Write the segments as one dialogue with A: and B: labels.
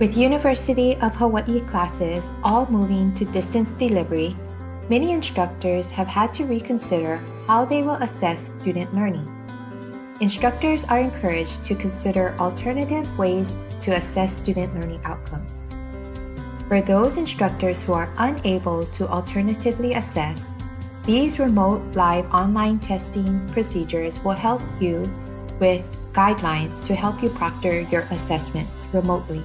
A: With University of Hawaii classes all moving to distance delivery, many instructors have had to reconsider how they will assess student learning. Instructors are encouraged to consider alternative ways to assess student learning outcomes. For those instructors who are unable to alternatively assess, these remote live online testing procedures will help you with guidelines to help you proctor your assessments remotely.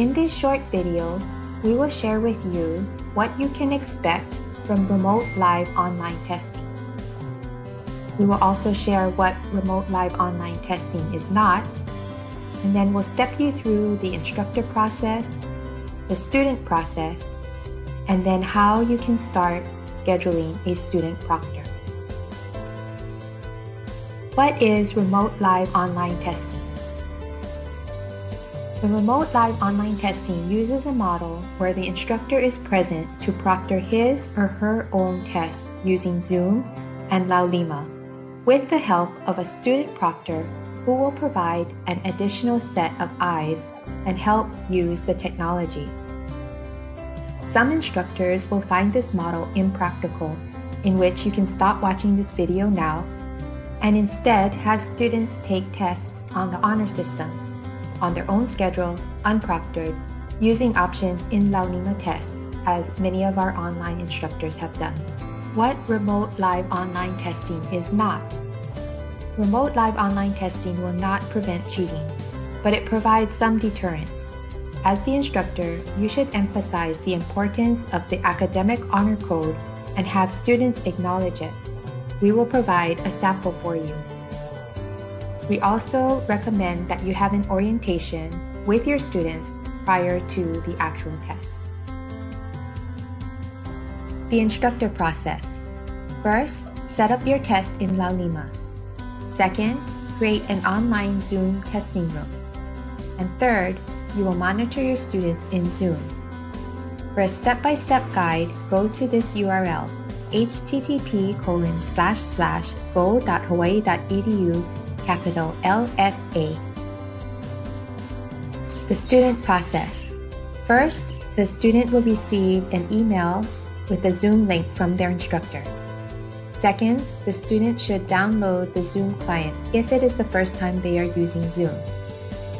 A: In this short video, we will share with you what you can expect from remote live online testing. We will also share what remote live online testing is not, and then we'll step you through the instructor process, the student process, and then how you can start scheduling a student proctor. What is remote live online testing? The remote live online testing uses a model where the instructor is present to proctor his or her own test using Zoom and Laulima with the help of a student proctor who will provide an additional set of eyes and help use the technology. Some instructors will find this model impractical, in which you can stop watching this video now and instead have students take tests on the honor system on their own schedule, unproctored, using options in Laulima tests, as many of our online instructors have done. What remote live online testing is not. Remote live online testing will not prevent cheating, but it provides some deterrence. As the instructor, you should emphasize the importance of the academic honor code and have students acknowledge it. We will provide a sample for you. We also recommend that you have an orientation with your students prior to the actual test. The instructor process. First, set up your test in Laulima. Second, create an online Zoom testing room. And third, you will monitor your students in Zoom. For a step-by-step -step guide, go to this URL, http colon slash slash go.hawaii.edu capital LSA. The student process. First, the student will receive an email with a Zoom link from their instructor. Second, the student should download the Zoom client if it is the first time they are using Zoom.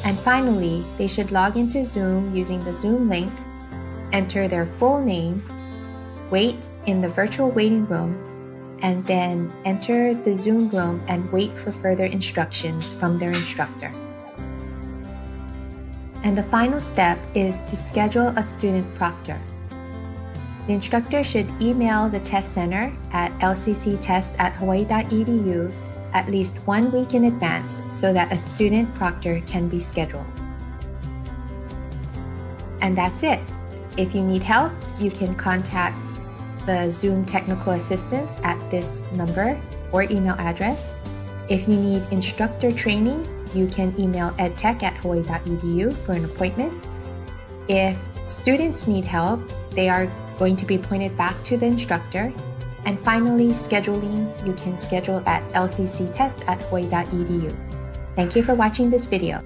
A: And finally, they should log into Zoom using the Zoom link, enter their full name, wait in the virtual waiting room, and then enter the Zoom room and wait for further instructions from their instructor. And the final step is to schedule a student proctor. The instructor should email the test center at lcctest at hawaii.edu at least one week in advance so that a student proctor can be scheduled. And that's it. If you need help, you can contact the Zoom technical assistance at this number or email address. If you need instructor training, you can email edtech at hawaii.edu for an appointment. If students need help, they are going to be pointed back to the instructor. And finally, scheduling, you can schedule at lcctest at hawaii.edu. Thank you for watching this video.